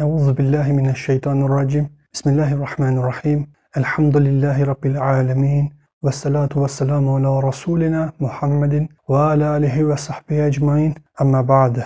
أعوذ بالله من الشيطان الرجيم. بسم الله الرحمن الرحيم. الحمد لله رب العالمين والصلاة والسلام على رسولنا محمد وعلى آله وصحبه أجمعين. أما بعد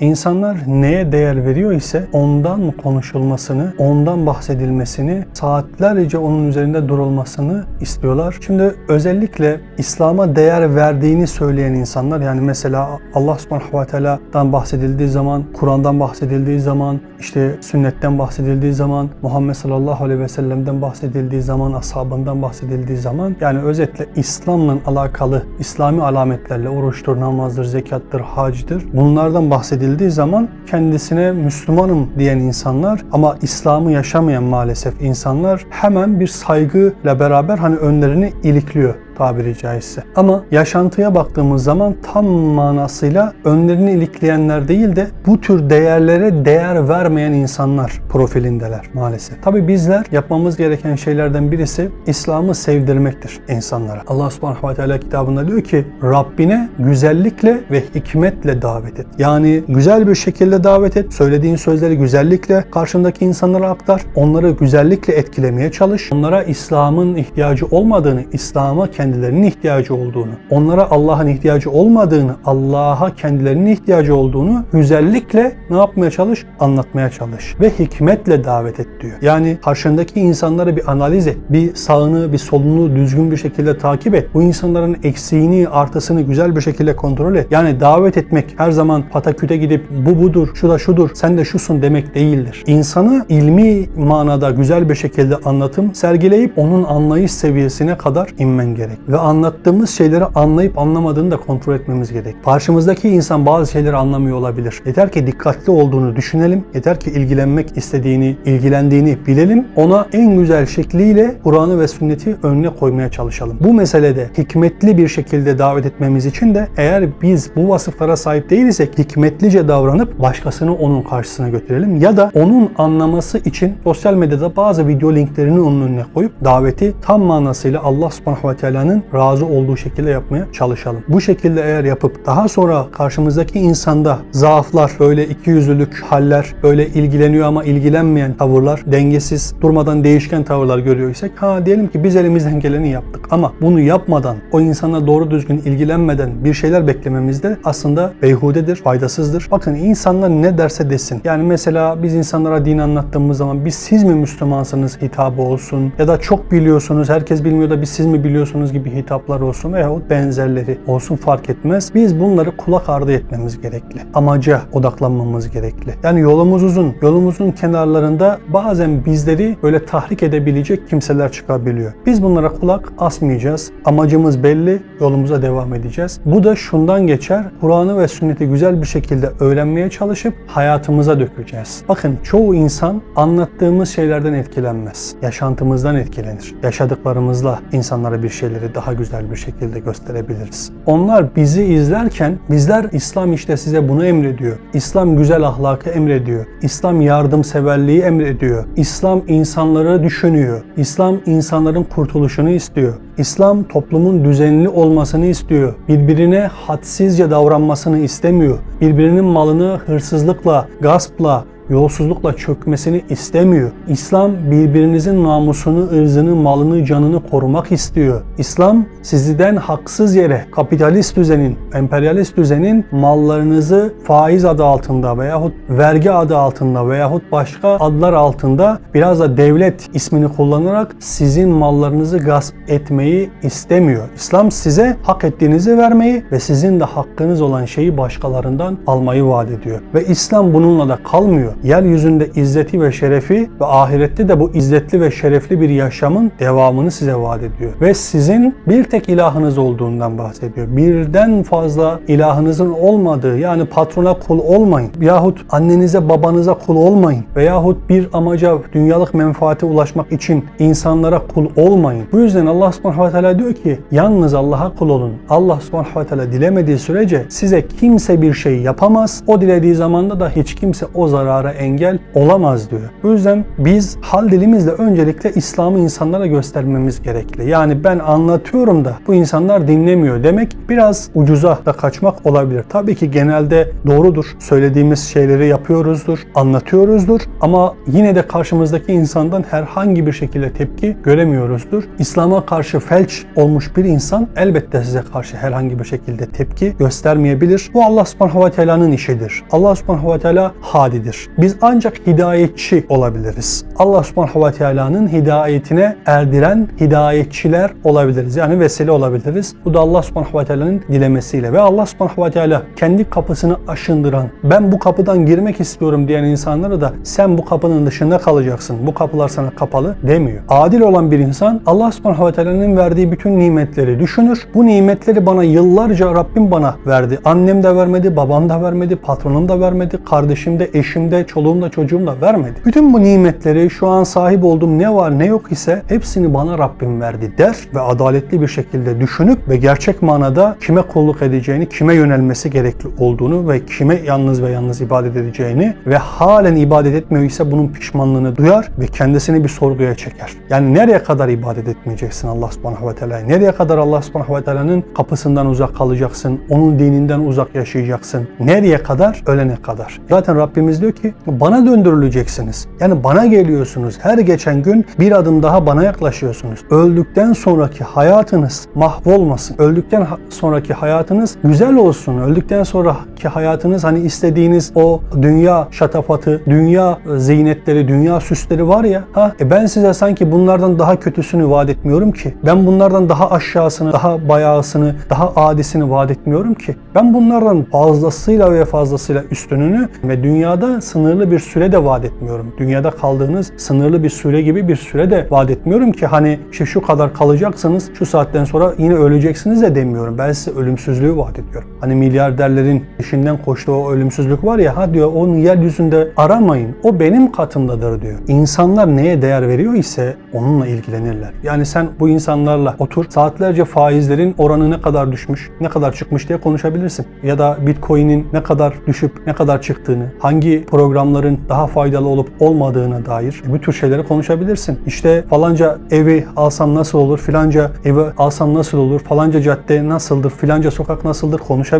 İnsanlar neye değer veriyor ise ondan konuşulmasını, ondan bahsedilmesini, saatlerce onun üzerinde durulmasını istiyorlar. Şimdi özellikle İslam'a değer verdiğini söyleyen insanlar yani mesela Allah subhanahu ve teala'dan bahsedildiği zaman, Kur'an'dan bahsedildiği zaman, işte sünnetten bahsedildiği zaman, Muhammed sallallahu aleyhi ve sellem'den bahsedildiği zaman, ashabından bahsedildiği zaman yani özetle İslam'la alakalı İslami alametlerle oruçtur, namazdır, zekattır, hacdır bunlardan bahsedildiği edildiği zaman kendisine Müslümanım diyen insanlar ama İslam'ı yaşamayan maalesef insanlar hemen bir saygıyla beraber hani önlerini ilikliyor tabiri caizse. Ama yaşantıya baktığımız zaman tam manasıyla önlerini ilikleyenler değil de bu tür değerlere değer vermeyen insanlar profilindeler maalesef. Tabi bizler yapmamız gereken şeylerden birisi İslam'ı sevdirmektir insanlara. Allah subhanahu ve teala kitabında diyor ki Rabbine güzellikle ve hikmetle davet et. Yani güzel bir şekilde davet et. Söylediğin sözleri güzellikle karşındaki insanlara aktar. Onları güzellikle etkilemeye çalış. Onlara İslam'ın ihtiyacı olmadığını, İslam'a kendi kendilerinin ihtiyacı olduğunu, onlara Allah'ın ihtiyacı olmadığını, Allah'a kendilerinin ihtiyacı olduğunu güzellikle ne yapmaya çalış? Anlatmaya çalış. Ve hikmetle davet et diyor. Yani karşındaki insanları bir analiz et. Bir sağını, bir solunu düzgün bir şekilde takip et. Bu insanların eksiğini, artısını güzel bir şekilde kontrol et. Yani davet etmek her zaman pataküte gidip bu budur, şu da şudur, sen de şusun demek değildir. İnsanı ilmi manada güzel bir şekilde anlatım sergileyip onun anlayış seviyesine kadar inmen gerek ve anlattığımız şeyleri anlayıp anlamadığını da kontrol etmemiz gerek. Karşımızdaki insan bazı şeyleri anlamıyor olabilir. Yeter ki dikkatli olduğunu düşünelim. Yeter ki ilgilenmek istediğini, ilgilendiğini bilelim. Ona en güzel şekliyle Kur'an'ı ve sünneti önüne koymaya çalışalım. Bu meselede hikmetli bir şekilde davet etmemiz için de eğer biz bu vasıflara sahip değilsek hikmetlice davranıp başkasını onun karşısına götürelim ya da onun anlaması için sosyal medyada bazı video linklerini onun önüne koyup daveti tam manasıyla Allah subhanahu ve insanın razı olduğu şekilde yapmaya çalışalım. Bu şekilde eğer yapıp daha sonra karşımızdaki insanda zaaflar, böyle ikiyüzlülük haller, böyle ilgileniyor ama ilgilenmeyen tavırlar, dengesiz, durmadan değişken tavırlar görüyorsak ha diyelim ki biz elimizden geleni yaptık ama bunu yapmadan, o insana doğru düzgün ilgilenmeden bir şeyler beklememiz de aslında beyhudedir, faydasızdır. Bakın insanlar ne derse desin. Yani mesela biz insanlara din anlattığımız zaman biz siz mi Müslümansınız hitabı olsun ya da çok biliyorsunuz, herkes bilmiyor da biz siz mi biliyorsunuz gibi hitaplar olsun veyahut benzerleri olsun fark etmez. Biz bunları kulak ardı etmemiz gerekli. Amaca odaklanmamız gerekli. Yani yolumuz uzun. Yolumuzun kenarlarında bazen bizleri böyle tahrik edebilecek kimseler çıkabiliyor. Biz bunlara kulak asmayacağız. Amacımız belli. Yolumuza devam edeceğiz. Bu da şundan geçer. Kur'an'ı ve sünneti güzel bir şekilde öğrenmeye çalışıp hayatımıza dökeceğiz. Bakın çoğu insan anlattığımız şeylerden etkilenmez. Yaşantımızdan etkilenir. Yaşadıklarımızla insanlara bir şeyleri değerleri daha güzel bir şekilde gösterebiliriz. Onlar bizi izlerken bizler İslam işte size bunu emrediyor. İslam güzel ahlakı emrediyor. İslam yardımseverliği emrediyor. İslam insanları düşünüyor. İslam insanların kurtuluşunu istiyor. İslam toplumun düzenli olmasını istiyor. Birbirine hadsizce davranmasını istemiyor. Birbirinin malını hırsızlıkla, gaspla, yolsuzlukla çökmesini istemiyor. İslam birbirinizin namusunu, ırzını, malını, canını korumak istiyor. İslam sizden haksız yere kapitalist düzenin, emperyalist düzenin mallarınızı faiz adı altında veyahut vergi adı altında veyahut başka adlar altında biraz da devlet ismini kullanarak sizin mallarınızı gasp etmeyi istemiyor. İslam size hak ettiğinizi vermeyi ve sizin de hakkınız olan şeyi başkalarından almayı vaat ediyor. Ve İslam bununla da kalmıyor. Yeryüzünde izzeti ve şerefi ve ahirette de bu izzetli ve şerefli bir yaşamın devamını size vaat ediyor. Ve sizin bir tek ilahınız olduğundan bahsediyor. Birden fazla ilahınızın olmadığı yani patrona kul olmayın. Yahut annenize babanıza kul olmayın. Veyahut bir amaca dünyalık menfaate ulaşmak için insanlara kul olmayın. Bu yüzden Allah subhanahu ve teala diyor ki yalnız Allah'a kul olun. Allah subhanahu ve teala dilemediği sürece size kimse bir şey yapamaz. O dilediği zamanda da hiç kimse o zarara engel olamaz diyor. Bu yüzden biz hal dilimizle öncelikle İslam'ı insanlara göstermemiz gerekli. Yani ben anlatıyorum da bu insanlar dinlemiyor demek biraz ucuza da kaçmak olabilir. Tabii ki genelde doğrudur. Söylediğimiz şeyleri yapıyoruzdur, anlatıyoruzdur ama yine de karşımızdaki insandan herhangi bir şekilde tepki göremiyoruzdur. İslam'a karşı felç olmuş bir insan elbette size karşı herhangi bir şekilde tepki göstermeyebilir. Bu Allah subhanahu ve teala'nın işidir. Allah subhanahu ve teala hadidir. Biz ancak hidayetçi olabiliriz. Allah subhanahu ve teala'nın hidayetine erdiren hidayetçiler olabiliriz. Yani vesile olabiliriz. Bu da Allah subhanahu ve teala'nın dilemesiyle ve Allah subhanahu ve teala kendi kapısını aşındıran, ben bu kapıdan girmek istiyorum diyen insanlara da sen bu kapının dışında kalacaksın. Bu kapılar sana kapalı demiyor. Adil olan bir insan Allah subhanahu ve teala'nın verdiği bütün nimetleri düşünür. Bu nimetleri bana yıllarca Rabbim bana verdi. Annem de vermedi, babam da vermedi, patronum da vermedi, kardeşim de, eşim de, çoluğum da, çocuğum da vermedi. Bütün bu nimetleri şu an sahip olduğum ne var ne yok ise hepsini bana Rabbim verdi der ve adaletli bir şekilde düşünüp ve gerçek manada kime kulluk edeceğini, kime yönelmesi gerekli olduğunu ve kime yalnız ve yalnız ibadet edeceğini ve halen ibadet etmiyor ise bunun pişmanlığını duyar ve kendisini bir sorguya çeker. Yani nereye kadar ibadet etmeyeceksin Allah subhanahu ve teala'ya? Nereye kadar Allah subhanahu ve teala'nın kapısından uzak kalacaksın? Onun dininden uzak yaşayacaksın? Nereye kadar? Ölene kadar. Zaten Rabbimiz diyor ki bana döndürüleceksiniz. Yani bana geliyorsunuz. Her geçen gün bir adım daha bana yaklaşıyorsunuz. Öldükten sonraki hayatınız mahvolmasın. Öldükten sonraki hayatınız güzel olsun. Öldükten sonraki hayatınız hani istediğiniz o dünya şatafatı, dünya ziynetleri, dünya süsleri var ya. Ha, e ben size sanki bunlardan daha kötüsünü vaat etmiyorum ki. Ben bunlardan daha aşağısını, daha bayağısını, daha adisini vaat etmiyorum ki. Ben bunlardan fazlasıyla ve fazlasıyla üstününü ve dünyada sınırlı bir süre de vaat etmiyorum. Dünyada kaldığınız sınırlı bir süre gibi bir süre de vaat etmiyorum ki hani işte şu kadar kalacaksınız, şu saatten sonra yine öleceksiniz de demiyorum. Ben size ölümsüzlüğü vaat ediyorum. Hani milyarderlerin işinden koştuğu ölümsüzlük var ya ha diyor onu yeryüzünde aramayın. O benim katımdadır diyor. İnsanlar neye değer veriyor ise onunla ilgilenirler. Yani sen bu insanlarla otur saatlerce faizlerin oranı ne kadar düşmüş, ne kadar çıkmış diye konuşabilirsin. Ya da Bitcoin'in ne kadar düşüp ne kadar çıktığını, hangi programların daha faydalı olup olmadığına dair bu tür şeyleri konuşabilirsin. İşte falanca evi alsam nasıl olur, filanca evi alsam nasıl olur, falanca cadde nasıldır, filanca sokak nasıldır konuşabilirsin.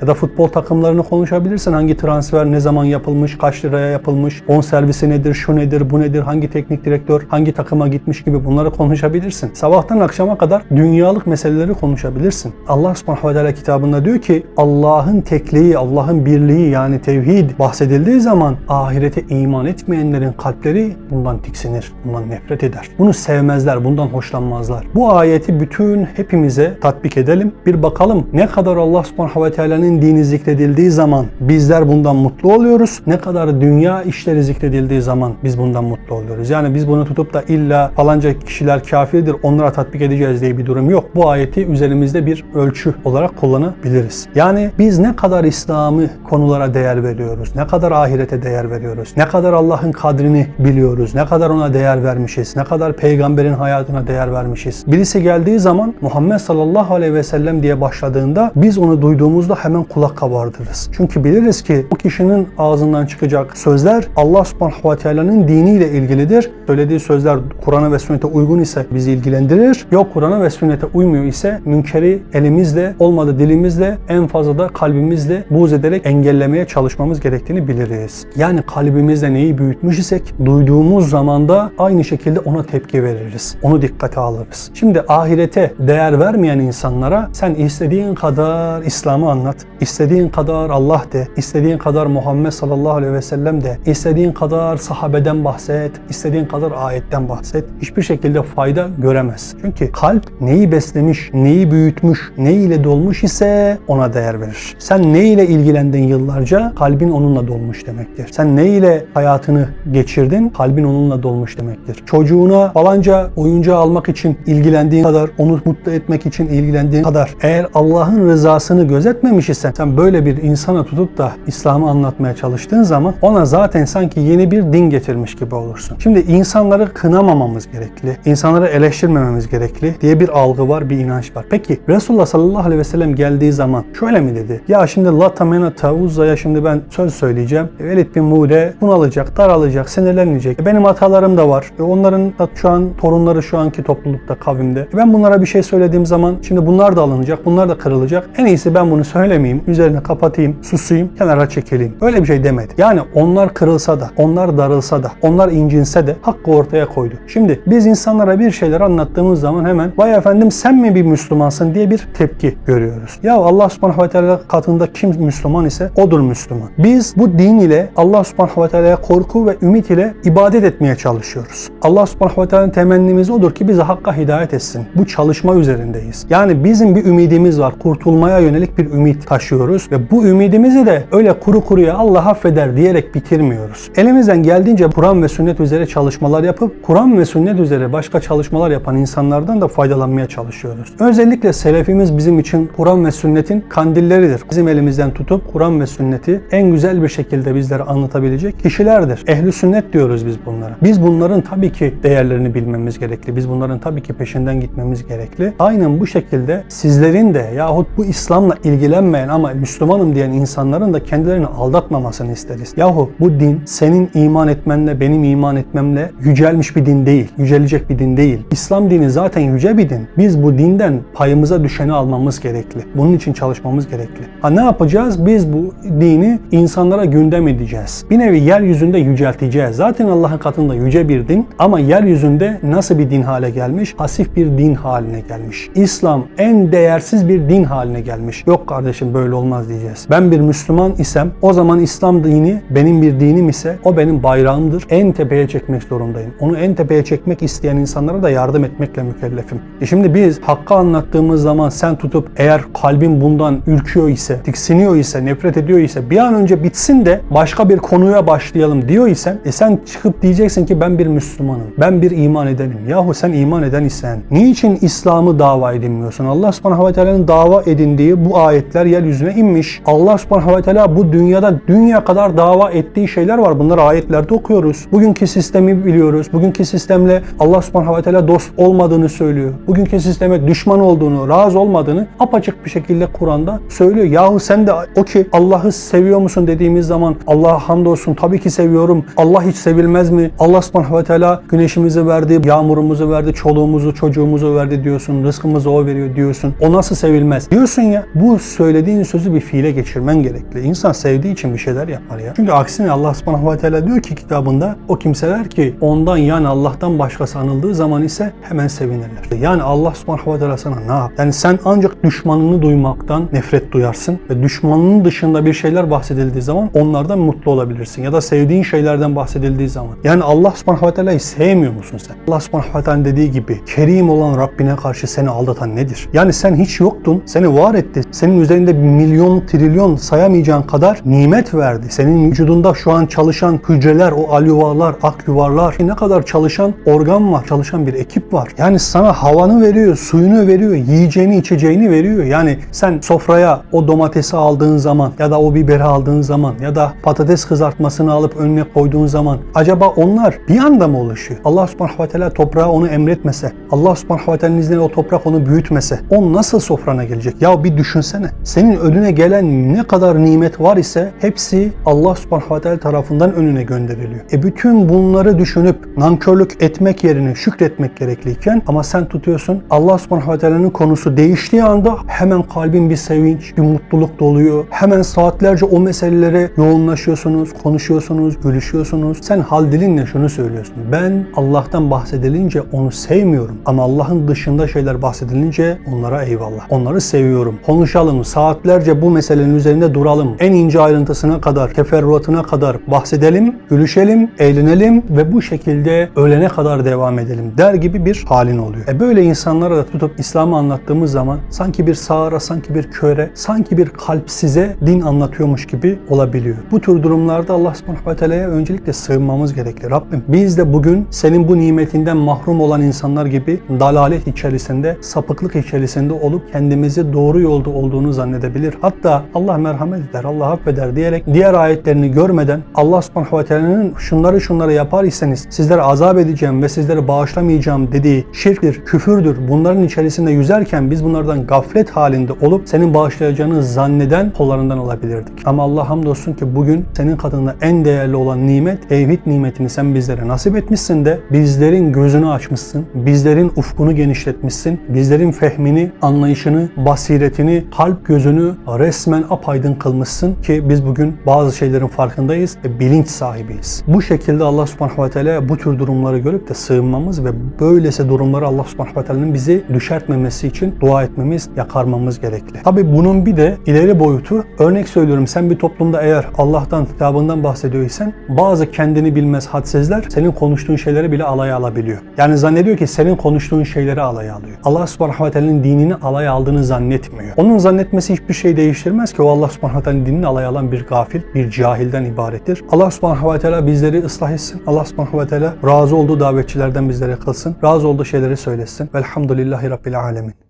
Ya da futbol takımlarını konuşabilirsin. Hangi transfer ne zaman yapılmış, kaç liraya yapılmış, on servisi nedir, şu nedir, bu nedir, hangi teknik direktör hangi takıma gitmiş gibi bunları konuşabilirsin. Sabahtan akşama kadar dünyalık meseleleri konuşabilirsin. Allah subhanahu ve teala kitabında diyor ki Allah'ın tekliği, Allah'ın birliği yani tevhid bahsedildiği zaman ahirete iman etmeyenlerin kalpleri bundan tiksinir, bundan nefret eder. Bunu sevmezler, bundan hoşlanmazlar. Bu ayeti bütün hepimize tatbik edelim. Bir bakalım ne kadar Allah subhanahu ve teala'nın dini zikredildiği zaman bizler bundan mutlu oluyoruz. Ne kadar dünya işleri zikredildiği zaman biz bundan mutlu oluyoruz. Yani biz bunu tutup da illa falanca kişiler kafirdir onlara tatbik edeceğiz diye bir durum yok. Bu ayeti üzerimizde bir ölçü olarak kullanabiliriz. Yani biz ne kadar İslam'ı konulara değer veriyoruz, ne kadar ahirete değer veriyoruz, ne kadar Allah'ın kadrini biliyoruz, ne kadar ona değer vermişiz, ne kadar peygamberin hayatına değer vermişiz. Birisi geldiği zaman Muhammed sallallahu aleyhi ve sellem diye başladığında biz onu duyduğumuzda hemen kulak kabardırız. Çünkü biliriz ki bu kişinin ağzından çıkacak sözler Allah subhanahu ve teala'nın diniyle ilgilidir. Söylediği sözler Kur'an'a ve sünnete uygun ise bizi ilgilendirir. Yok Kur'an'a ve sünnete uymuyor ise münkeri elimizle olmadı dilimizle en fazla da kalbimizle buğz ederek engellemeye çalışmamız gerektiğini biliriz. Yani kalbimizde neyi büyütmüş isek duyduğumuz zamanda aynı şekilde ona tepki veririz. Onu dikkate alırız. Şimdi ahirete değer vermeyen insanlara sen istediğin kadar İslam İslam'ı anlat. İstediğin kadar Allah de, istediğin kadar Muhammed sallallahu aleyhi ve sellem de, istediğin kadar sahabeden bahset, istediğin kadar ayetten bahset. Hiçbir şekilde fayda göremez. Çünkü kalp neyi beslemiş, neyi büyütmüş, ne ile dolmuş ise ona değer verir. Sen ne ile ilgilendin yıllarca, kalbin onunla dolmuş demektir. Sen ne ile hayatını geçirdin, kalbin onunla dolmuş demektir. Çocuğuna falanca oyuncağı almak için ilgilendiğin kadar, onu mutlu etmek için ilgilendiğin kadar eğer Allah'ın rızasını gözetmemiş isen sen böyle bir insana tutup da İslam'ı anlatmaya çalıştığın zaman ona zaten sanki yeni bir din getirmiş gibi olursun. Şimdi insanları kınamamamız gerekli, insanları eleştirmememiz gerekli diye bir algı var, bir inanç var. Peki Resulullah sallallahu aleyhi ve sellem geldiği zaman şöyle mi dedi? Ya şimdi Lata Menata Uzza'ya şimdi ben söz söyleyeceğim. Velid bin Mude bunalacak, daralacak, sinirlenecek. E benim hatalarım da var. E onların da şu an torunları şu anki toplulukta, kavimde. E ben bunlara bir şey söylediğim zaman şimdi bunlar da alınacak, bunlar da kırılacak. En iyisi ben bunu söylemeyeyim, üzerine kapatayım, susayım, kenara çekileyim. Öyle bir şey demedi. Yani onlar kırılsa da, onlar darılsa da, onlar incinse de hakkı ortaya koydu. Şimdi biz insanlara bir şeyler anlattığımız zaman hemen vay efendim sen mi bir Müslümansın diye bir tepki görüyoruz. Ya Allah subhanahu ve teala katında kim Müslüman ise odur Müslüman. Biz bu din ile Allah subhanahu ve teala'ya korku ve ümit ile ibadet etmeye çalışıyoruz. Allah subhanahu ve teala'nın temennimiz odur ki bizi hakka hidayet etsin. Bu çalışma üzerindeyiz. Yani bizim bir ümidimiz var. Kurtulmaya yönelik bir ümit taşıyoruz ve bu ümidimizi de öyle kuru kuruya Allah affeder diyerek bitirmiyoruz. Elimizden geldiğince Kur'an ve sünnet üzere çalışmalar yapıp Kur'an ve sünnet üzere başka çalışmalar yapan insanlardan da faydalanmaya çalışıyoruz. Özellikle selefimiz bizim için Kur'an ve sünnetin kandilleridir. Bizim elimizden tutup Kur'an ve sünneti en güzel bir şekilde bizlere anlatabilecek kişilerdir. Ehli sünnet diyoruz biz bunlara. Biz bunların tabii ki değerlerini bilmemiz gerekli. Biz bunların tabii ki peşinden gitmemiz gerekli. Aynen bu şekilde sizlerin de yahut bu İslam'la ilgilenmeyen ama Müslümanım diyen insanların da kendilerini aldatmamasını isteriz. Yahu bu din senin iman etmenle benim iman etmemle yücelmiş bir din değil. Yücelecek bir din değil. İslam dini zaten yüce bir din. Biz bu dinden payımıza düşeni almamız gerekli. Bunun için çalışmamız gerekli. Ha ne yapacağız? Biz bu dini insanlara gündem edeceğiz. Bir nevi yeryüzünde yücelteceğiz. Zaten Allah'ın katında yüce bir din ama yeryüzünde nasıl bir din hale gelmiş? Hasif bir din haline gelmiş. İslam en değersiz bir din haline gelmiş. Yok kardeşim böyle olmaz diyeceğiz. Ben bir Müslüman isem o zaman İslam dini benim bir dinim ise o benim bayrağımdır. En tepeye çekmek zorundayım. Onu en tepeye çekmek isteyen insanlara da yardım etmekle mükellefim. E şimdi biz hakkı anlattığımız zaman sen tutup eğer kalbin bundan ürküyor ise, tiksiniyor ise, nefret ediyor ise bir an önce bitsin de başka bir konuya başlayalım diyor isen e sen çıkıp diyeceksin ki ben bir Müslümanım. Ben bir iman edenim. Yahu sen iman eden isen niçin İslam'ı dava edinmiyorsun? Allah subhanahu ve teala'nın dava edindiği bu ayetler yeryüzüne inmiş. Allah subhanahu ve teala bu dünyada dünya kadar dava ettiği şeyler var. Bunları ayetlerde okuyoruz. Bugünkü sistemi biliyoruz. Bugünkü sistemle Allah subhanahu ve teala dost olmadığını söylüyor. Bugünkü sisteme düşman olduğunu, razı olmadığını apaçık bir şekilde Kur'an'da söylüyor. Yahu sen de o ki Allah'ı seviyor musun dediğimiz zaman Allah'a hamdolsun tabii ki seviyorum. Allah hiç sevilmez mi? Allah subhanahu ve teala güneşimizi verdi, yağmurumuzu verdi, çoluğumuzu, çocuğumuzu verdi diyorsun. Rızkımızı o veriyor diyorsun. O nasıl sevilmez? Diyorsun ya bu söylediğin sözü bir fiile geçirmen gerekli. İnsan sevdiği için bir şeyler yapar ya. Çünkü aksine Allah subhanahu ve teala diyor ki kitabında o kimseler ki ondan yani Allah'tan başkası anıldığı zaman ise hemen sevinirler. Yani Allah subhanahu ve teala sana ne yap? Yani sen ancak düşmanını duymaktan nefret duyarsın ve düşmanının dışında bir şeyler bahsedildiği zaman onlardan mutlu olabilirsin. Ya da sevdiğin şeylerden bahsedildiği zaman. Yani Allah subhanahu ve teala'yı sevmiyor musun sen? Allah subhanahu ve teala dediği gibi kerim olan Rabbine karşı seni aldatan nedir? Yani sen hiç yoktun, seni var etti. Senin üzerinde milyon, trilyon sayamayacağın kadar nimet verdi. Senin vücudunda şu an çalışan hücreler, o alüvarlar, ak yuvarlar, ne kadar çalışan organ var, çalışan bir ekip var. Yani sana havanı veriyor, suyunu veriyor, yiyeceğini, içeceğini veriyor. Yani sen sofraya o domatesi aldığın zaman ya da o biberi aldığın zaman ya da patates kızartmasını alıp önüne koyduğun zaman acaba onlar bir anda mı oluşuyor? Allah subhanahu ve teala toprağa onu emretmese, Allah subhanahu ve teala'nın izniyle o toprak onu büyütmese, o nasıl sofrana gelecek? Ya bir düşünsene. Senin önüne gelen ne kadar nimet var ise hepsi Allah subhanahu ve teala tarafından önüne gönderiliyor. E bütün bunları düşünüp nankörlük etmek yerine şükretmek gerekliyken ama sen tutuyorsun Allah subhanahu ve teala'nın konusu değiştiği anda hemen kalbin bir sevinç, bir mutluluk doluyor. Hemen saatlerce o meselelere yoğunlaşıyorsunuz, konuşuyorsunuz, gülüşüyorsunuz. Sen hal dilinle şunu söylüyorsun. Ben Allah'tan bahsedilince onu sevmiyorum ama Allah'ın dışında şeyler bahsedilince onlara eyvallah. Onları seviyorum. Konuşalım, saatlerce bu meselenin üzerinde duralım. En ince ayrıntısına kadar, teferruatına kadar bahsedelim, gülüşelim, eğlenelim ve bu şekilde ölene kadar devam edelim der gibi bir halin oluyor. E böyle insanlara da tutup İslam'ı anlattığımız zaman sanki bir sağıra, sanki bir köre, sanki bir kalpsize din anlatıyormuş gibi olabiliyor. Bu tür durumlarda Allah subhanahu ve teala'ya öncelikle sığınmamız gerekli. Rabbim biz de bugün senin bu nimetinden mahrum olan insanlar gibi dalalet içerisinde, sapıklık içerisinde olup kendimizi doğru yolda olduğunu zannedebilir. Hatta Allah merhamet eder, Allah affeder diyerek diğer ayetlerini görmeden Allah subhanahu ve teala'nın şunları şunları yapar iseniz sizlere azap edeceğim ve sizleri bağışlamayacağım dediği şirktir, küfürdür. Bunların içerisinde yüzerken biz bunlardan gaflet halinde olup senin bağışlayacağını zanneden kollarından olabilirdik. Ama Allah hamdolsun ki bugün senin katında en değerli olan nimet, tevhid nimetini sen bizlere nasip etmişsin de bizlerin gözünü açmışsın, bizlerin ufkunu genişletmişsin, bizlerin fehmini, anlayışını, basiretini, kalp gözünü resmen apaydın kılmışsın ki biz bugün bazı şeylerin farkındayız ve bilinç sahibiyiz. Bu şekilde Allah subhanahu ve teala bu tür durumları görüp de sığınmamız ve böylesi durumları Allah subhanahu ve teala'nın bizi düşertmemesi için dua etmemiz, yakarmamız gerekli. Tabi bunun bir de ileri boyutu, örnek söylüyorum sen bir toplumda eğer Allah'tan, kitabından bahsediyorsan bazı kendini bilmez hadsizler senin konuştuğun şeyleri bile alaya alabiliyor. Yani zannediyor ki senin konuştuğun şeyleri alaya alıyor. Allah subhanahu ve teala'nın dinini alaya aldığını zannetmiyor. Onun zannetmesi hiçbir şey değiştirmez ki o Allah subhanahu ve teala'nın dinini alaya alan bir gafil, bir cahilden ibarettir. Allah subhanahu ve teala bizleri ıslah etsin. Allah subhanahu ve teala razı olduğu davetçilerden bizlere kılsın. Razı olduğu şeyleri söylesin. Velhamdülillahi Rabbil alemin.